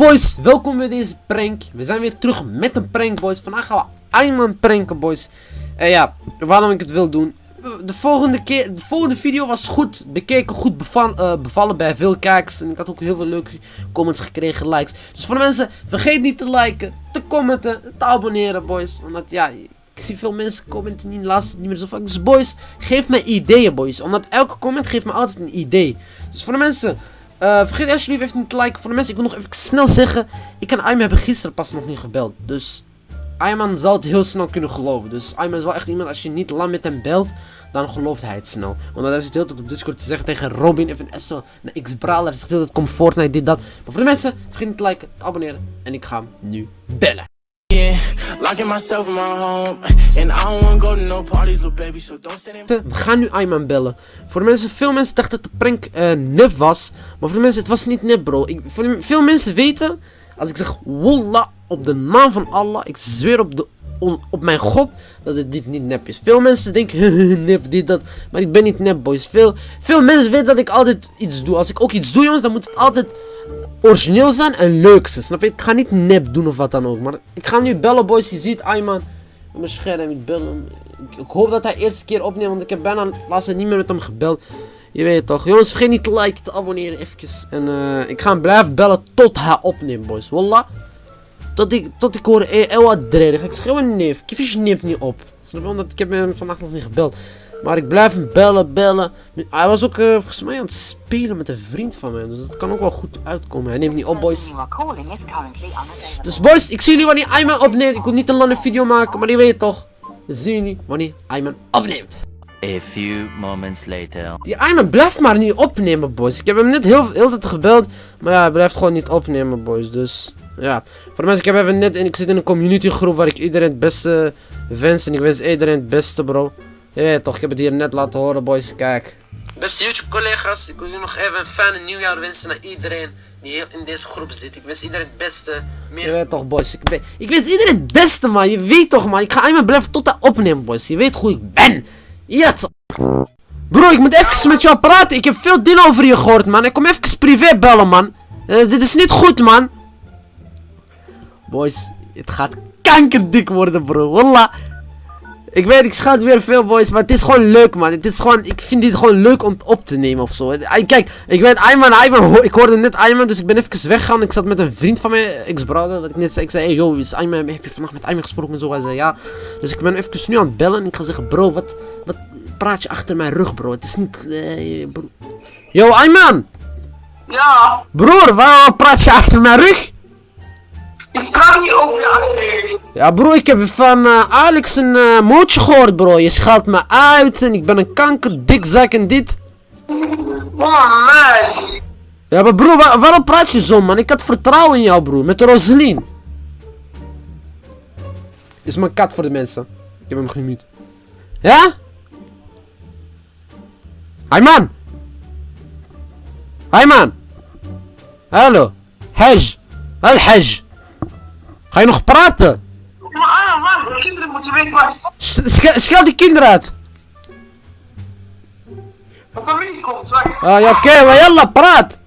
boys, welkom bij deze prank. We zijn weer terug met een prank boys. Vandaag gaan we Ayman pranken boys. En ja, waarom ik het wil doen. De volgende, keer, de volgende video was goed bekeken, goed eh, bevallen bij veel kijkers. En ik had ook heel veel leuke comments gekregen, likes. Dus voor de mensen, vergeet niet te liken, te commenten, te abonneren boys. Omdat ja, ik zie veel mensen commenten niet, laatst niet meer zo vaak. Dus boys, geef mij ideeën boys. Omdat elke comment geeft me altijd een idee. Dus voor de mensen... Uh, vergeet alsjeblieft even niet te liken. Voor de mensen, ik wil nog even snel zeggen. Ik en Ayman hebben gisteren pas nog niet gebeld. Dus Ayman zal het heel snel kunnen geloven. Dus Ayman is wel echt iemand, als je niet lang met hem belt, dan gelooft hij het snel. Want hij zit heel tijd op Discord te zeggen tegen Robin, even Esso, naar X-Brawler. Hij zegt heel tijd, kom Fortnite, dit, dat. Maar voor de mensen, vergeet niet te liken, te abonneren. En ik ga hem nu bellen. We gaan nu Ayman bellen. Voor de mensen, veel mensen dachten dat de prank uh, nep was. Maar voor de mensen, het was niet nep bro. Ik, voor veel mensen weten, als ik zeg Wallah op de naam van Allah, ik zweer op, de, op mijn God, dat het dit niet nep is. Veel mensen denken, nep, dit, dat. Maar ik ben niet nep boys. Veel, veel mensen weten dat ik altijd iets doe. Als ik ook iets doe jongens, dan moet het altijd origineel zijn en leuk zijn. Snap je? Ik ga niet nep doen of wat dan ook. Maar ik ga nu bellen, boys. Je ziet Ayman mijn scherm. Ik bel. Ik, hoop dat hij eerste keer opneemt. Want ik heb bijna laatst niet meer met hem gebeld. Je weet toch. Jongens, vergeet niet te liken, te abonneren eventjes. En uh, ik ga blijven bellen tot hij opneemt, boys. Wallah. Tot ik, tot ik hoor, eh, wat ga ik schreeuwen, neef. Kiefjes neemt niet op. Snap je? Omdat ik heb hem vandaag nog niet gebeld. Maar ik blijf hem bellen, bellen. Hij was ook uh, volgens mij aan het spelen met een vriend van mij. Dus dat kan ook wel goed uitkomen. Hij neemt niet op, boys. Dus boys, ik zie jullie wanneer Ayman opneemt. Ik wil niet een lange video maken, maar die weet je toch. We zien jullie wanneer Ayman opneemt. A few moments later. Die Ayman blijft maar niet opnemen, boys. Ik heb hem net heel, heel tijd gebeld. Maar ja, hij blijft gewoon niet opnemen, boys. Dus ja. Voor de mensen, ik heb even net... En ik zit in een community groep waar ik iedereen het beste wens. En ik wens iedereen het beste, bro. Ja, toch, ik heb het hier net laten horen, boys. Kijk. Beste YouTube-collega's, ik wil jullie nog even een fijne nieuwjaar wensen naar iedereen die hier in deze groep zit. Ik wens iedereen het beste. Meer... Je weet toch, boys. Ik, ben... ik wens iedereen het beste, man. Je weet toch, man. Ik ga eenmaal blijven tot hij opnemen, boys. Je weet hoe ik ben. Ja, Bro, ik moet even met jou praten. Ik heb veel dingen over je gehoord, man. Ik kom even privé bellen, man. Uh, dit is niet goed, man. Boys, het gaat kankerdik worden, bro. Wallah. Ik weet, ik schat weer veel boys, maar het is gewoon leuk man. Het is gewoon, ik vind dit gewoon leuk om op te nemen of zo. Kijk, ik weet, Ayman, Ayman, ik hoorde net Ayman, dus ik ben even weggegaan. Ik zat met een vriend van mijn ex-brother, dat ik net zei. Ik zei, hey yo, is Ayman, heb je vannacht met Ayman gesproken en zo? Hij zei, ja. Dus ik ben even nu aan het bellen en ik ga zeggen, bro, wat, wat praat je achter mijn rug, bro? Het is niet, uh, bro. Yo, Ayman! Ja? Broer, waarom praat je achter mijn rug? Ik praat niet over je achterin. Ja bro, ik heb van uh, Alex een uh, mootje gehoord bro. Je schaalt me uit en ik ben een kanker, dikzak en dit. Oh man. Ja maar bro, waarom praat je zo man? Ik had vertrouwen in jou bro, met Roselien. Is mijn kat voor de mensen. Ik heb hem gemute. Ja? Hi man! Hi man! Hallo! Haj! Al-Haj! Ga je nog praten? Maar ah, man, de kinderen moeten weten waar... Schel die kinderen uit! Mijn familie komt, wacht. Ah ja, oké, okay, maar jalla, praat!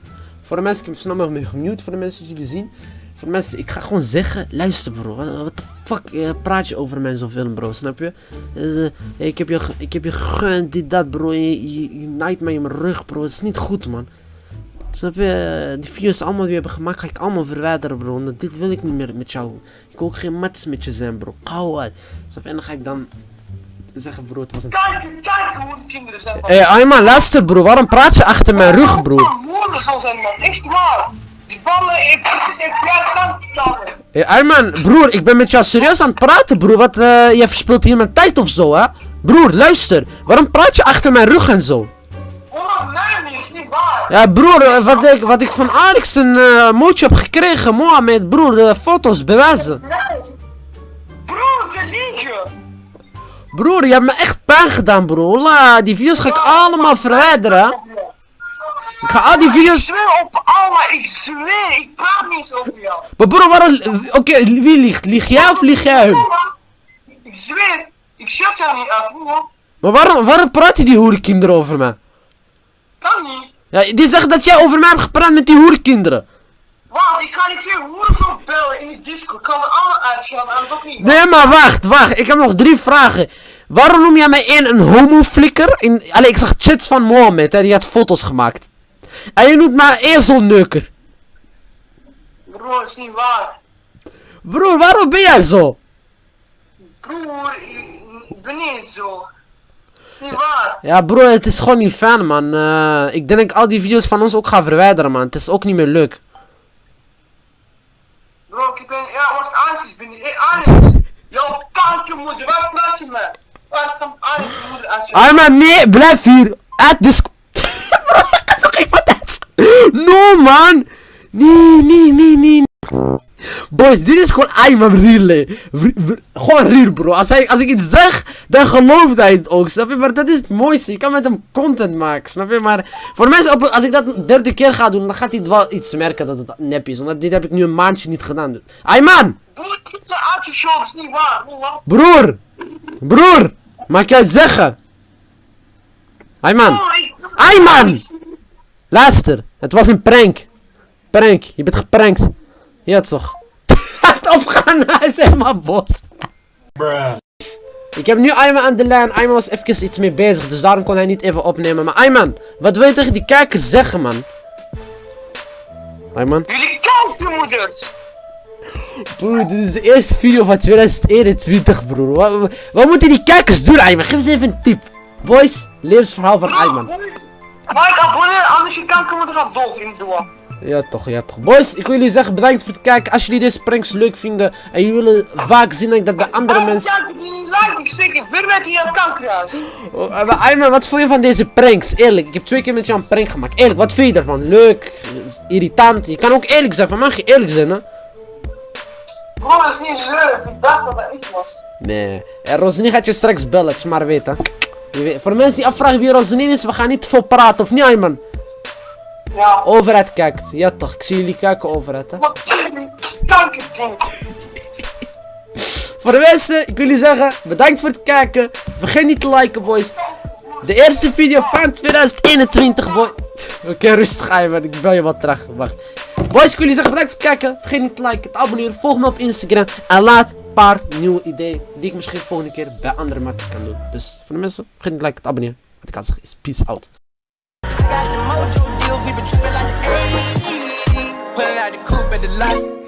Voor de mensen, ik heb snel nog gemute voor de mensen die jullie zien. Voor de mensen, ik ga gewoon zeggen, luister bro, wat de fuck uh, praat je over mij zoveel bro, snap je? Uh, ik heb je, ik heb je gegund, dit, dat bro, je, je, je naait mij in mijn rug bro, het is niet goed man. Snap je? Die video's allemaal die we hebben gemaakt, ga ik allemaal verwijderen, bro. Want dit wil ik niet meer met jou. Ik wil ook geen mats met je zijn, bro. Gauw uit. Snap je? En dan ga ik dan zeggen, bro, het was een... Kijk, kijk hoe de kinderen zijn. Hé, hey, Ayman, luister, bro. Waarom praat je achter mijn rug, bro? woorden zal zijn, man. Echt waar. Die ballen, ik echt jaar Hé, hey, Ayman, broer, ik ben met jou serieus aan het praten, broer. Wat, uh, jij verspilt hier mijn tijd of zo, hè? Broer, luister. Waarom praat je achter mijn rug en zo? Ja broer, eh, wat ik, wat ik van Alex een uh, mootje heb gekregen, Mohamed, broer, de foto's bewijzen. Broer, ze liegen. Broer, je hebt me echt pijn gedaan, broer. La, die video's ga ik allemaal verwijderen. Ik ga al die video's... Ik zweer op Allah, ik zweer, ik praat niet over jou. Maar broer, waarom... Oké, wie liegt? Lieg jij of lieg jij hem? Ik zweer, ik shut jou niet uit, hoor. Maar waarom, waarom praat je die hoerenkinderen over mij? Kan niet. Ja, die zegt dat jij over mij hebt gepraat met die hoerkinderen. Wacht, ik ga niet twee hoeren bellen in die Discord. Ik kan ze allemaal uitschelden, anders ook niet. Nee, maar wacht, wacht. Ik heb nog drie vragen. Waarom noem jij mij één een homoflikker? In, allee, ik zag chats van Mohammed, hè, die had foto's gemaakt. En je noemt mij ezelneuker. Broer, is niet waar. Broer, waarom ben jij zo? Broer, ik ben niet zo. Is niet waar. Ja, broer, het is gewoon niet fijn, man. Eh, ik denk dat ik al die video's van ons ook ga verwijderen, man. Het is ook niet meer leuk. Bro, ik ben, ja, wacht, Anis ben ik. Hé, Anis. Jouw kankermoeder, waar praat je me? Waar komt Anis moeder uit je? Ah, maar nee, blijf hier. Uit de Bro, ik kan nog iemand uit. No, man. Nee, nee, nee, nee. Boys, dit is gewoon Ayman real, Gewoon real, bro. Als, hij, als ik iets zeg, dan gelooft hij het ook, snap je? Maar dat is het mooiste. Je kan met hem content maken, snap je? Maar voor mensen, als ik dat een derde keer ga doen, dan gaat hij wel iets merken dat het nep is. Want dit heb ik nu een maandje niet gedaan. Niet waar. Broer? Broer! Mag je het zeggen? Ayman! Broer, ik- Ayman! Luister, het was een prank. Prank, je bent geprankt. Ja toch? Opgegaan, hij is helemaal bos. Ik heb nu Ayman aan de lijn. Ayman was even iets mee bezig, dus daarom kon hij niet even opnemen. Maar Ayman, wat wil je tegen die kijkers zeggen, man? Ayman? Jullie kankermoeders. Broer, dit is de eerste video van 2021, broer. Wat, wat moeten die kijkers doen, Ayman? Geef eens even een tip. Boys, levensverhaal van Ayman. Ik abonneer, anders je kankermoeder gaat dood in de doa. Ja toch, ja toch. Boys, ik wil jullie zeggen bedankt voor het kijken. Als jullie deze pranks leuk vinden en jullie willen vaak zien dat de andere mensen... Ja, die niet like, ik zeg, ik met die aan kankerhuis. Oh, eh, Ayman, wat vond je van deze pranks? Eerlijk, ik heb twee keer met jou een prank gemaakt. Eerlijk, wat vind je ervan? Leuk, irritant. Je kan ook eerlijk zijn, van mag je eerlijk zijn, hè? Bro, dat is niet leuk. Ik dacht dat dat ik was. Nee. En Rosalie gaat je straks bellen, maar weten. Je weet, voor mensen die afvragen wie Rosalie is, we gaan niet te veel praten, of niet Ayman? Ja. Overheid kijkt. Ja toch, ik zie jullie kijken overheid, hè? Wat kankerding. Voor de mensen, ik wil jullie zeggen, bedankt voor het kijken. Vergeet niet te liken, boys. De eerste video van 2021, boy. Oké, rustig aan, man. Ik bel je wat terug. Wacht. Boys, ik wil jullie zeggen, bedankt voor het kijken. Vergeet niet te liken, te abonneren. Volg me op Instagram. En laat een paar nieuwe ideeën die ik misschien volgende keer bij andere matties kan doen. Dus voor de mensen, vergeet niet te liken, te abonneren. Wat ik kan zeggen is, peace out. Put like the out the coupe at the light.